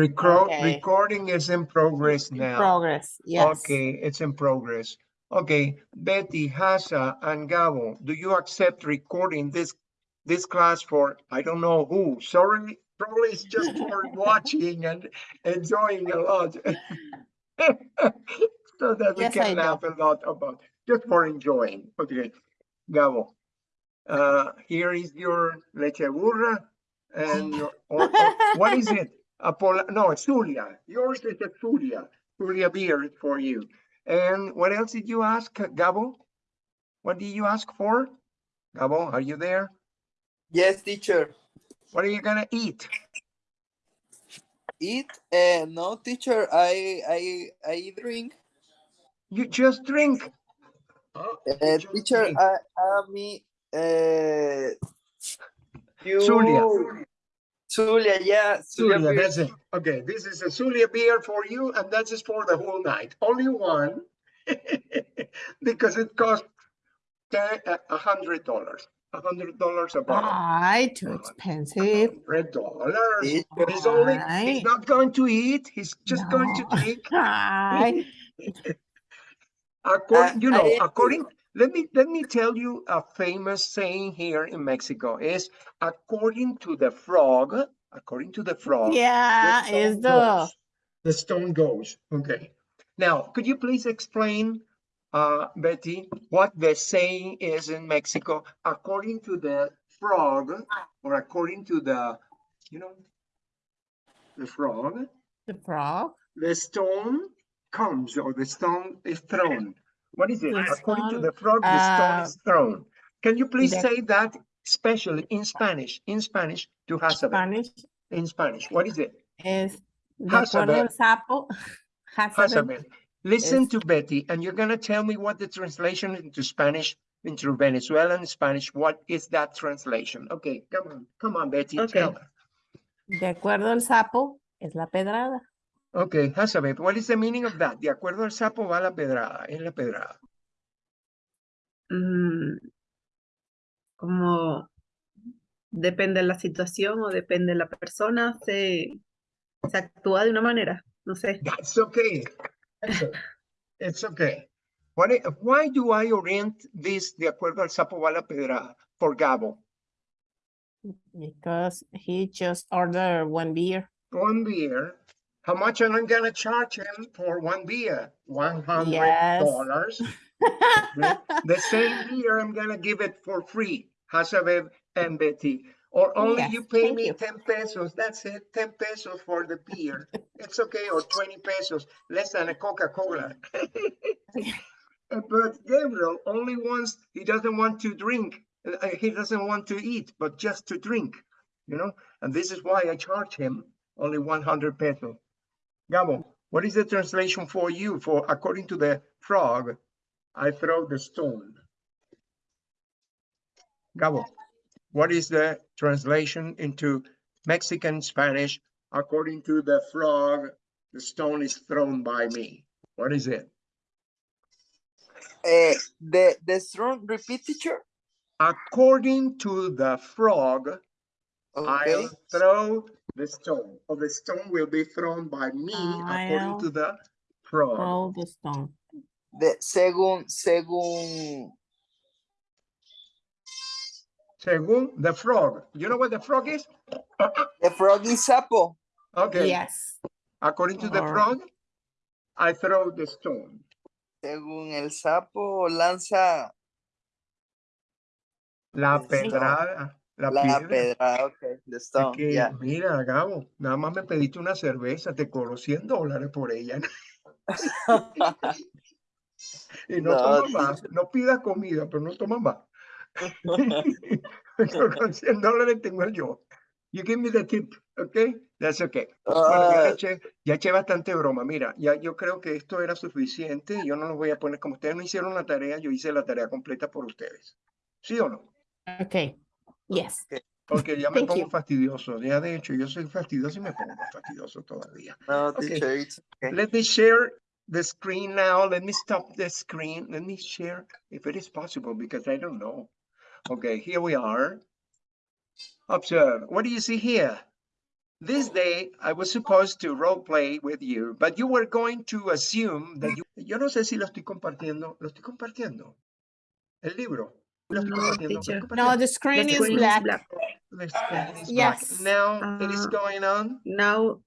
Record, Okay. recording is in progress In now. Progress, yes. Okay, it's in progress. Okay, Betty, Hasa, and Gabo, do you accept recording this, this class for, I don't know who, sorry, probably it's just for watching and enjoying a lot. So that we Yes, I can do. laugh a lot about, just for enjoying, okay, Gabo. Uh, here is your leche burra and your, or, or- what is it? Apollo, no, it's Zulia. Yours is a Zulia. Zulia beer for you. And what else did you ask, Gabo? What did you ask for? Gabo, are you there? Yes, teacher. What are you gonna eat? Eat? Uh, no, teacher. I I I drink. You just drink. Oh, Uh, just teacher, drink. I I me. Uh, you. Zulia. Zulia, yeah. Zulia, Zulia, that's it. Okay, this is a Zulia beer for you, and that is for the whole night. Only one, because it costs uh, a hundred dollars. A hundred dollars a bottle. Ay, too expensive. Hundred dollars. He's only, he's not going to eat, he's just going to drink. Ay, According, you know, agree. according, let me, let me tell you a famous saying here in Mexico is according to the frog, according to the frog. yeah, stone is the. The stone goes, okay. Now, could you please explain, uh, Betty, what the saying is in Mexico according to the frog or according to the, you know, the frog, the frog. the stone comes or the stone is thrown. What is it? The According to the frog, the stone uh, is thrown. Can you please the- say that especially in Spanish, in Spanish to Hazabeth, Spanish in Spanish? What is it? es de Hazabeth. acuerdo al sapo. Hazabeth. Listen is- to Betty and you're gonna tell me what the translation into Spanish, into Venezuelan Spanish, what is that translation? Okay, come on, come on, Betty, Okay. tell her. De acuerdo al sapo es la pedrada. Okay, Hazabeth, what is the meaning of that? De acuerdo al sapo va la pedrada, es la pedrada. Mm, como depende de la situación o depende de la persona, se, se actúa de una manera, no sé. That's okay. That's o- It's okay. What, I- why do I orient this de acuerdo al sapo va la pedrada for Gabo? Because he just ordered one beer. One beer. How much am I gonna charge him for one beer? One hundred Yes. dollars. The same beer, I'm gonna give it for free, Hazabeth and Betty. Or only Yes, you pay me you. ten pesos, that's it, ten pesos for the beer. It's okay, or twenty pesos, less than a Coca-Cola. Uh, But Gabriel only wants, he doesn't want to drink, uh, he doesn't want to eat, but just to drink, you know? And this is why I charge him only one hundred pesos. Gabo, what is the translation for you? For according to the frog, I throw the stone. Gabo, what is the translation into Mexican Spanish? According to the frog, the stone is thrown by me. What is it? Uh, the the strong repeat, teacher. According to the frog, Okay. I'll throw the stone, or the stone will be thrown by me ah, according to the frog. Roll the stone. De, según según Según the frog, you know what the frog is? the frog is sapo. Okay, Yes. according to the frog, I throw the stone. Según el sapo lanza La Sí. pedrada, la la piedra. pedra. Okay, the Es stone. que, Yeah. mira, Gabo, nada más me pediste una cerveza, te cobro 100 dólares por ella. Y no No, tomas más, no pidas comida, pero no tomas más. Con 100 dólares tengo yo. You give me the tip, okay? That's okay. Bueno, ya Ah, eché, ya eché bastante broma. Mira, ya yo creo que esto era suficiente. Yo no lo voy a poner, como ustedes no hicieron la tarea, yo hice la tarea completa por ustedes. ¿Sí o no? Okay. Yes. Porque ya me Thank pongo you. fastidioso. Ya de hecho, yo soy fastidioso y me pongo más fastidioso todavía. no, Okay. teacher, it's okay. Let me share the screen now. Let me stop the screen. Let me share if it is possible because I don't know. Okay, here we are. Observe. What do you see here? this day I was supposed to role play with you, but you were going to assume that you. Yo no sé si lo estoy compartiendo. Lo estoy compartiendo. El libro. Lo estoy No, compartiendo. lo estoy teacher. No, the screen The is screen is black. black. The screen is black. Yes. Now it is Uh, going on. Now,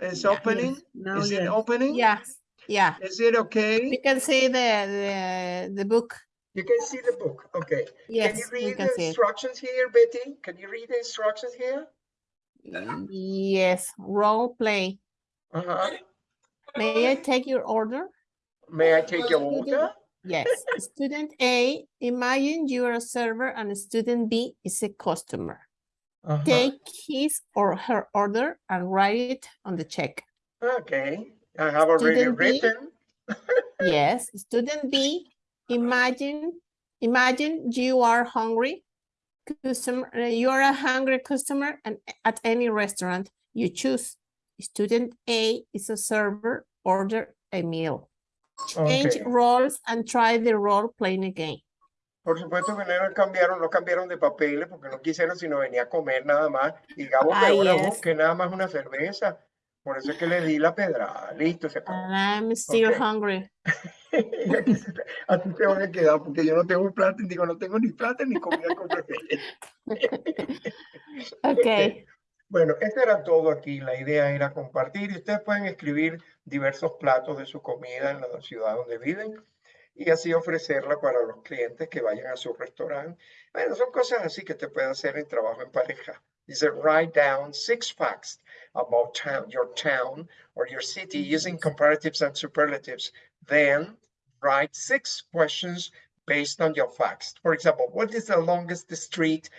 It's yeah, opening. yes, now Is it opening? Yes, yeah. Is it okay? You can see the, the, the book. You can see the book. Okay. Yes, Can you Yes, we read can the see it. instructions here, Betty? Can you read the instructions here? Yes, role play. Uh-huh. May I take your order? May I take your Student- order? Yes, student A, imagine you are a server and student B is a customer. Uh-huh. Take his or her order and write it on the check. Okay, I have already Student B. written. Yes, student B, imagine, imagine you are hungry. Customer, uh, you are a hungry customer and at any restaurant you choose. Student A is a server, order a meal. Change Okay. roles and try the role playing again. Por supuesto que no cambiaron, no cambiaron de papeles porque no quisieron sino venir a comer nada más. Y Gabo Ah, pegó la yes. voz que nada más una cerveza. Por eso es que le di la pedrada. Listo, se acabó. I'm still Okay. hungry. A ti te van a quedar porque yo no tengo plata. y Digo, no tengo ni plata ni comida con. Okay, Bueno, esto era todo aquí. La idea era compartir y ustedes pueden escribir diversos platos de su comida en la ciudad donde viven y así ofrecerla para los clientes que vayan a su restaurante. Bueno, son cosas así que te puede hacer en trabajo en pareja. Dice, write down six facts about town, your town or your city using comparatives and superlatives. Then write six questions based on your facts. For example, what is the longest street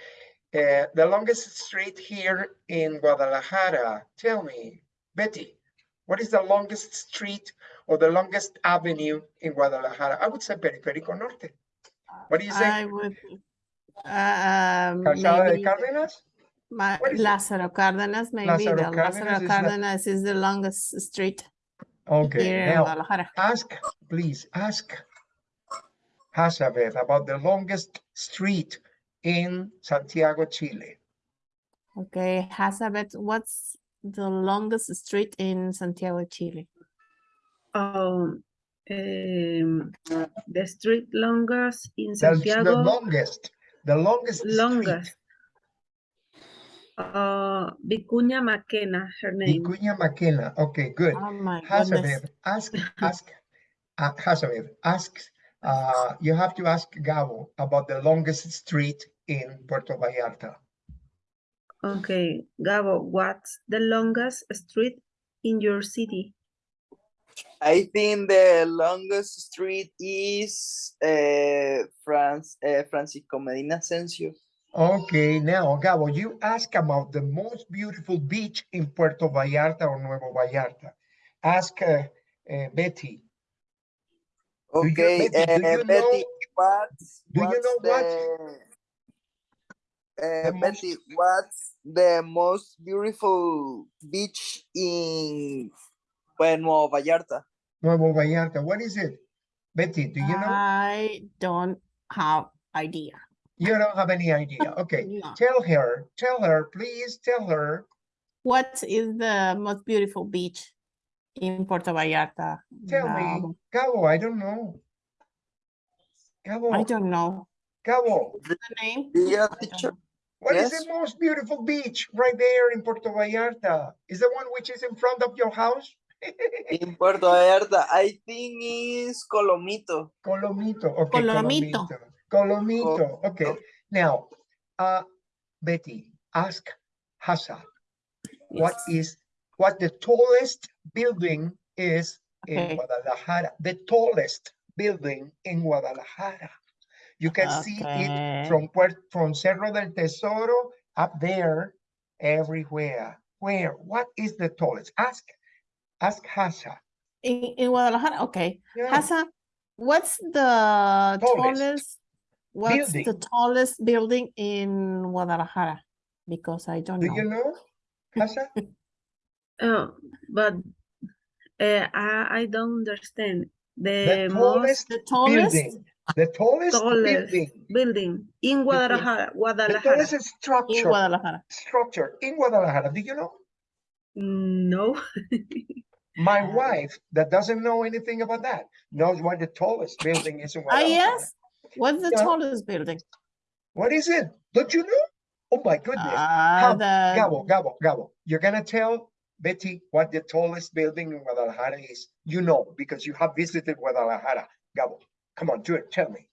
uh, the longest street here in Guadalajara, tell me, Betty, what is the longest street or the longest avenue in Guadalajara? I would say Periférico Norte. What do you say? I would, um, Calzada de maybe Cárdenas? Ma- what is it? Lázaro Cárdenas, maybe Lázaro Cárdenas Lázaro is the- Cárdenas is the longest street Okay, here in now Guadalajara. ask, please ask Hazabeth about the longest street in Santiago, Chile. Okay, Hazabeth, what's the longest street in Santiago, Chile? Um, um, the street longest in The, the longest, the longest longest. Uh, Vicuña Mackenna, her name. Vicuña Mackenna. Okay, good. Oh my goodness. Hazabeth, ask, ask, uh, Hazabeth, ask, uh, you have to ask Gabo about the longest street in Puerto Vallarta. Okay, Gabo, what's the longest street in your city? I think the longest street is uh, France, uh, Francisco Medina Ascencio. Okay, now Gabo, you ask about the most beautiful beach in Puerto Vallarta or Nuevo Vallarta. Ask uh, uh, Betty. Do you- Okay, Betty, do uh, you know- what's, do you know what? the, The uh, most- Betty, what's the most beautiful beach in pues, Nuevo Vallarta? Nuevo Vallarta, what is it? Betty, do you know? I don't have idea. You don't have any idea. Okay, No. tell her, tell her, please tell her. What is the most beautiful beach in Puerto Vallarta? Tell me, Um, Gabo, I don't know. Cabo. I don't know Gabo, the name. Yeah, I don't teacher. Know. what is Yes. the most beautiful beach right there in Puerto Vallarta? Is the one which is in front of your house? In Puerto Vallarta, I think is Colomito. Colomito, okay, Colomito. Colomito. Colomito, okay. Colomito. Now, uh, Betty, ask Hassa, what Yes. is, what the tallest building is in Guadalajara, the tallest building in Guadalajara. You can see it from from Cerro del Tesoro up there, everywhere. Where? What is the tallest? Ask, ask Hassa. In, in Guadalajara, okay. Yeah. Hassa, what's the Tallest tallest, what's the tallest building in Guadalajara? Because I don't Do know. Do you know, Hassa? Oh, but uh, I, I don't understand. The The most The tallest, building, the tallest tallest building, building in Guadalajara, the Guadalajara. tallest in structure, Guadalajara. structure in Guadalajara. Do you know? No. My Uh, wife, that doesn't know anything about that, knows what the tallest building is in Guadalajara. Ah, Guadalajara. yes? What's the Yeah. tallest building? What is it? Don't you know? Oh my goodness. Ah, How- the, Gabo, Gabo, Gabo, you're gonna tell Betty what the tallest building in Guadalajara is. You know, because you have visited Guadalajara. Gabo, come on, do it, tell me.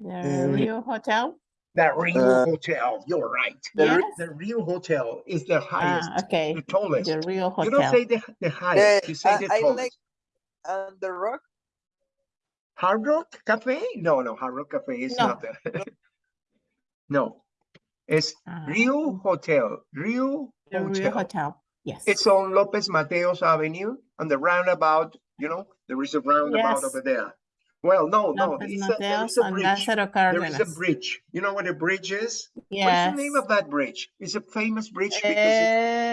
the Mm. Rio Hotel? The Rio Uh, Hotel, you're right. The Yes? The Rio Hotel is the Ah, highest, okay, the tallest. the Rio You don't Hotel. say the, the highest, you say I- the I like- tallest. And the rock? Hard Rock Cafe? No, no, Hard Rock Cafe is No. not there. No, it's Ah, Rio Hotel, Rio The Rio Hotel. Hotel, yes. It's on Lopez Mateos Avenue on the roundabout, you know, there is a roundabout Yes. over there. Well, no, no, it's a- there a bridge. There is a bridge. You know what a bridge is? Yes. What's the name of that bridge? It's a famous bridge because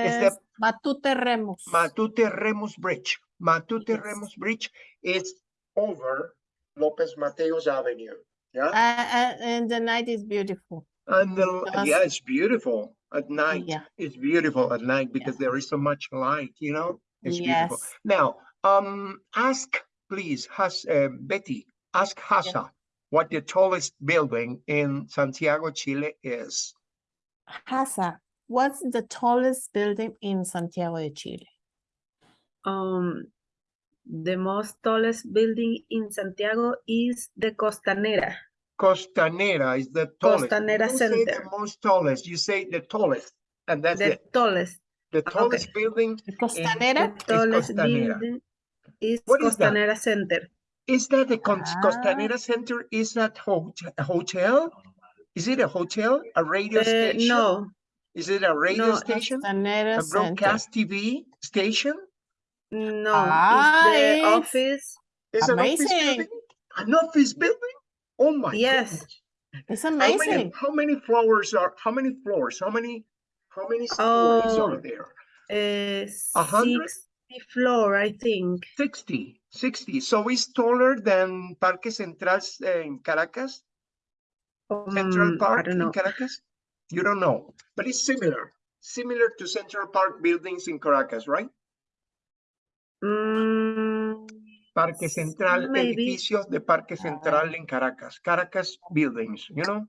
it's the- Matute Remus. Matute Remus Bridge. Matute. Remus Bridge is over Lopez Mateos Avenue. Yeah, Uh, uh, and the night is beautiful. and the, Because- yeah, it's beautiful at night. Yeah. It's beautiful at night because there is so much light, you know? It's beautiful. Yes. Now, um, ask, please, has, uh, Betty, ask Hasa what the tallest building in Santiago, Chile is. Hasa, what's the tallest building in Santiago de Chile? Um, the most tallest building in Santiago is the Costanera. Costanera is the tallest. You Costanera don't say the Center. most tallest, you say the tallest, and that's The it. tallest, The tallest building, The the Costanera? tallest Costanera. building is What is that? Costanera Center. is that the Ah. Costanera Center? Is that hot- a hotel? Is it a hotel, a radio Uh, station? no, Is it a radio no, station? Costanera A Center. broadcast TV station? no, Ah, it's the it's- office. Is an office building? An office building? Oh my Yes. goodness. It's How many, amazing. how many floors are, how many floors, how many, how many stories are Oh. there? Uh, A hundred? 60 floor, I think. 60, 60. So it's taller than Parque Central eh, in Caracas, Central Um, I Park in. Caracas? You don't know, but it's similar, similar to Central Park buildings in Caracas, right? Mm, Parque Central, maybe. edificios de Parque Ah. Central in Caracas, Caracas buildings, you know?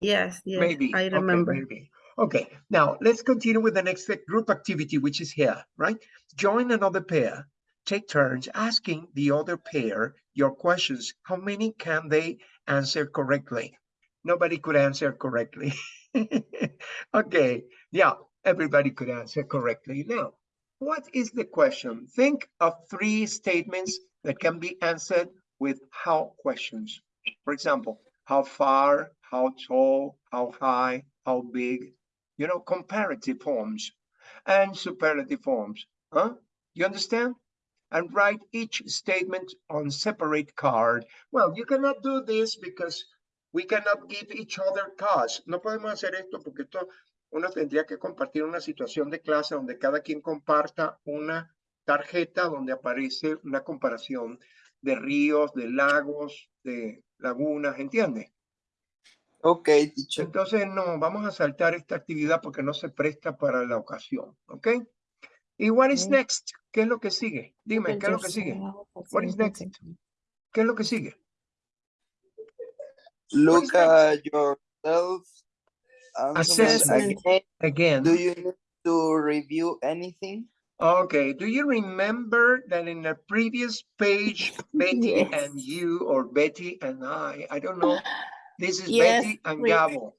yes, yes, Maybe. I okay, remember. maybe. Okay, now let's continue with the next group activity, which is here, right? Join another pair. Take turns asking the other pair your questions. How many can they answer correctly? Nobody could answer correctly. okay, yeah, everybody could answer correctly. Now, what is the question? Think of three statements that can be answered with how questions. For example, how far, how tall, how high, how big, you know, comparative forms and superlative forms. Huh? You understand? And write each statement on separate card. Well, you cannot do this because we cannot give each other cards. No podemos hacer esto porque esto uno tendría que compartir una situación de clase donde cada quien comparta una tarjeta donde aparece una comparación de ríos, de lagos, de lagunas, ¿entiendes? Okay, teacher. Entonces, no, vamos a saltar esta actividad porque no se presta para la ocasión, ¿ok? ¿Y what is Ok. next? ¿Qué es lo que sigue? Dime, ¿qué es lo que sigue? What is next? ¿Qué es lo que sigue? Look at yourself. Assessment. Again. Again, Do you need to review anything? okay, do you remember that in the previous page, Betty and you or Betty and I, I don't know, this is Yes, Betty and we- Gabo.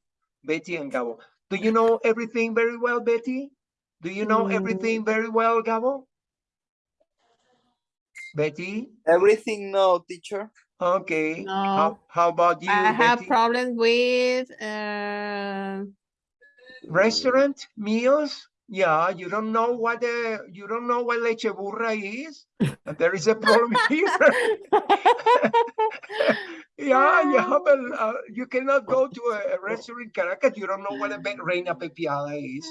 Betty and Gabo. Do you know everything very well, Betty? Do you know Mm. everything very well, Gabo? Betty? Everything no, teacher. Okay. No. How, how about you, I have Betty? problems with, uh, Restaurant meals? Yeah, you don't know what the, you don't know what leche burra is? And There is a problem here. Yeah, you have a, uh, you cannot go to a- a restaurant in Caracas, you don't know what a reina pepiada is.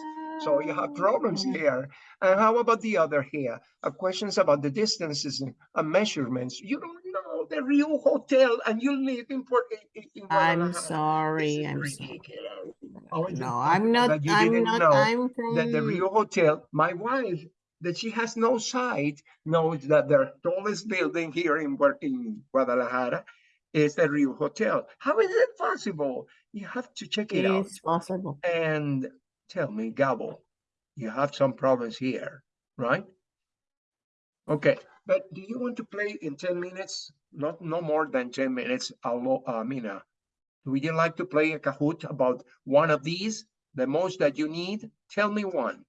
So you have problems here. And how about the other here? Uh, questions about the distances and uh, measurements. You don't know the real hotel and you live in Port. in- in- in I'm sorry, I'm sorry. ridiculous. How is it No, I'm not, I'm didn't not, know I'm from... that the real Hotel, my wife, that she has no sight, knows that the tallest building here in, in Guadalajara is a real Hotel. How is it possible? You have to check it out. it's possible. And tell me, Gabo, you have some problems here, right? Okay, but do you want to play in ten minutes? Not, no more than ten minutes, Alo, uh, Mina. Would you like to play a Kahoot about one of these? The most that you need? Tell me one.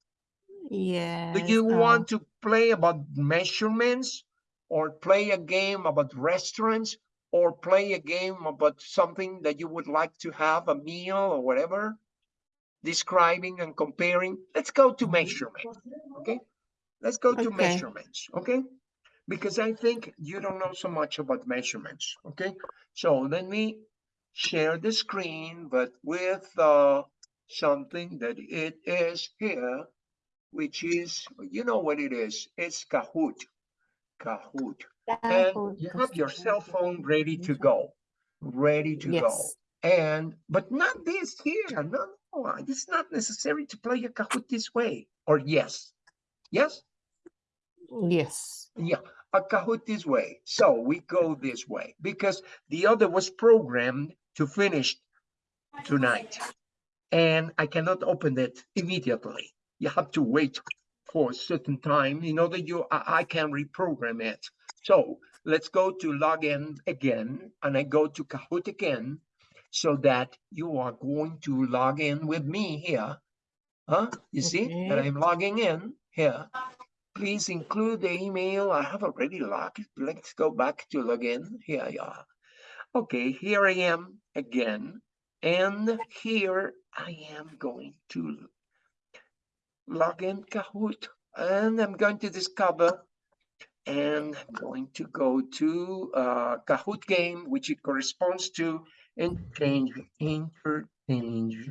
Yeah. Do you uh, want to play about measurements? Or play a game about restaurants? Or play a game about something that you would like to have, a meal or whatever? Describing and comparing? Let's go to measurement, okay? Let's go to Okay. measurements, okay? Because I think you don't know so much about measurements, okay? So let me share the screen, but with uh, something that it is here, which is, you know what it is, it's Kahoot, Kahoot. And you have your cell phone ready to go, ready to go. And, but not this here, no, no, it's not necessary to play a Kahoot this way, or yes, yes? yes. Yeah, a Kahoot this way. So we go this way because the other was programmed to finish tonight. And I cannot open it immediately. You have to wait for a certain time in order you, I, I can reprogram it. So let's go to login again and I go to Kahoot again so that you are going to log in with me here. Huh? You see that I'm logging in here. Please include the email. I have already logged. Let's go back to login. Here you are. Okay, here I am again. And here I am going to log in Kahoot. And I'm going to discover and I'm going to go to uh, Kahoot game, which it corresponds to interchange, interchange.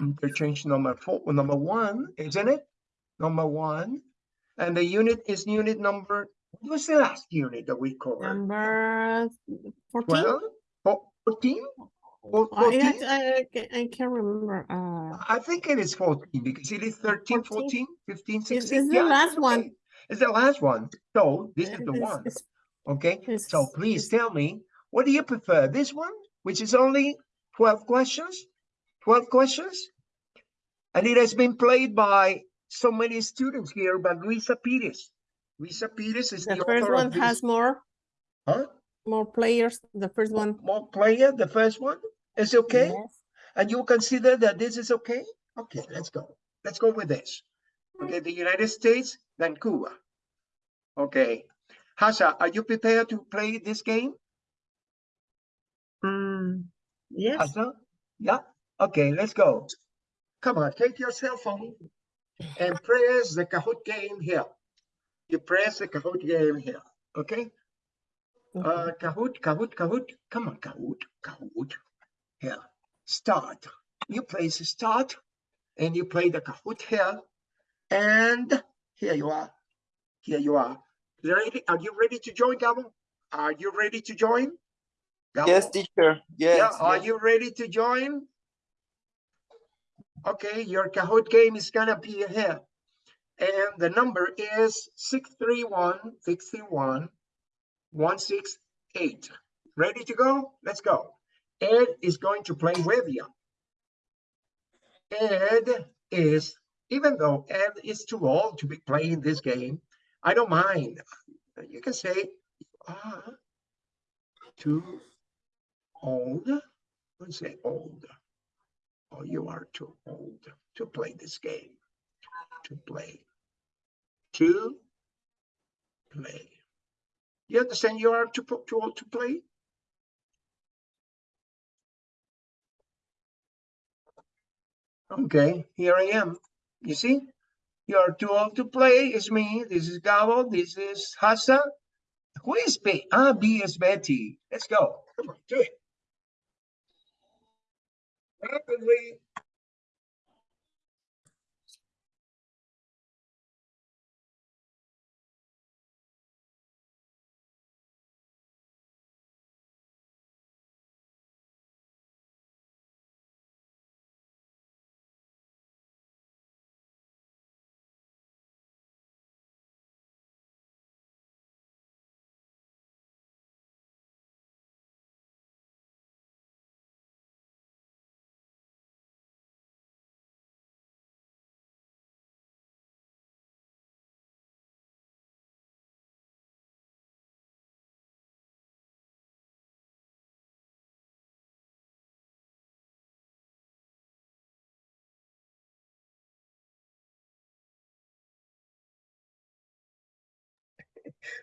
Interchange number four, number one, isn't it? Number one. And the unit is unit number, what was the last unit that we covered? Number 14? 12? 14? Well, I, I, I, can't remember. Uh, I think it is 14 because it is 13, 14, 15, 16. It's, yeah, the last okay. one. It's the last one. So this uh, is the it's, one. It's, okay. so please tell me, what do you prefer? This one, which is only 12 questions, 12 questions. And it has been played by so many students here, by Luisa Pires. Luisa Pires is the, the first one has more. Huh? More players. The first one. More player, the first one? Is okay? Yes. And you consider that this is okay? Okay, let's go. Let's go with this. Okay, the United States, then Cuba. Okay. Hasha, are you prepared to play this game? Mm, yes. Hasha? Yeah? Okay, let's go. Come on, take your cell phone and press the Kahoot game here. You press the Kahoot game here, okay? Uh, Kahoot, Kahoot, Kahoot. Come on, Kahoot, Kahoot. Here, start. You place start and you play the Kahoot here. And here you are. Here you are. Ready? Are you ready to join, Gabo? Are you ready to join? Yes, Gabo? teacher. Yeah, Yes. are yes. you ready to join? Okay, your Kahoot game is gonna be here. And the number is 631 61 168. Ready to go? Let's go. Ed is going to play with you. Ed is, even though Ed is too old to be playing this game, I don't mind. You can say, you are too old. Let's say old. Oh, you are too old to play this game. To play. To play. You understand you are too, too old to play? Okay, here I am. You see? You are too old to play. It's me. This is Gabo. This is Hassa. Who is B? Ah, B is Betty. Let's go. Come on, do it. Rapidly.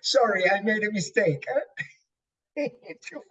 Sorry, I made a mistake. Too.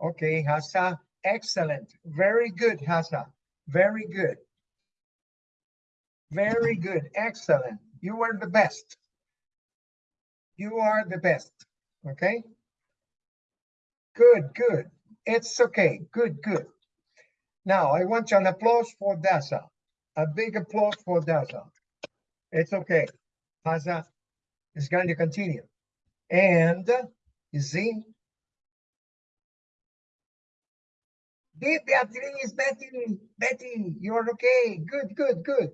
Okay, Hassa, excellent. Very good, Hassa. Very good. Very good, excellent. You were the best. You are the best, okay? Good, good. It's okay. Good, good. Now, I want an applause for Dasa. A big applause for Dasa. It's okay. Hassa is going to continue. And you see, Be- Beatriz, Betty, Betty, you're okay. Good, good, good.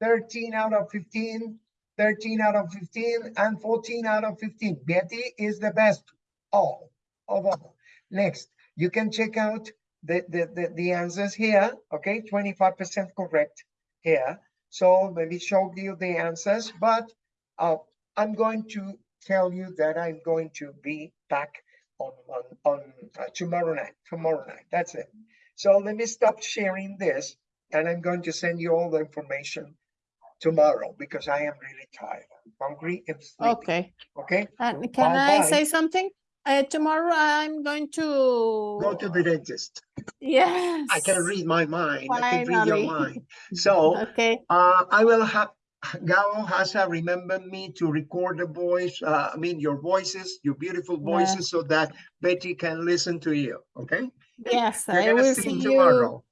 13 out of 15, 13 out of 15, and 14 out of 15. Betty is the best all of all. Next, you can check out the, the, the, the answers here, okay? Twenty-five percent correct here. So maybe show you the answers, but uh, I'm going to tell you that I'm going to be back on, on, on uh, tomorrow night, tomorrow night, that's it. So let me stop sharing this and I'm going to send you all the information tomorrow because I am really tired, hungry and sleepy, Okay. okay? And can I Bye-bye. say something? Uh, tomorrow I'm going to. Go to the dentist. Yes. I can read my mind, I can read your Finally. mind. So Okay, Uh, I will have, Gao has uh, remembered me to record the voice, uh, I mean, your voices, your beautiful Yeah. voices, so that Betty can listen to you, okay? yes, You're I will see see you tomorrow,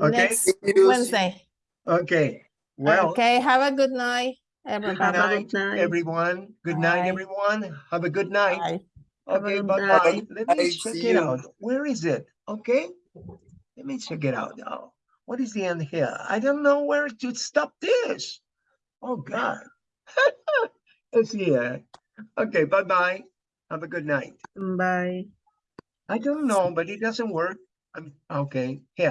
okay? next Wednesday. Okay, well, Okay, have a good night, good everybody. Have night, good night. everyone. Good night, everyone. Have a good night. Bye. Okay, good bye night. bye. Let me Bye, check it you. out. Where is it? Okay. Let me check it out now. What is the end here? I don't know where to stop this. Oh, God. It's here. Uh, okay, bye bye. Have a good night. Bye. I don't know, but it doesn't work. I'm okay. Here.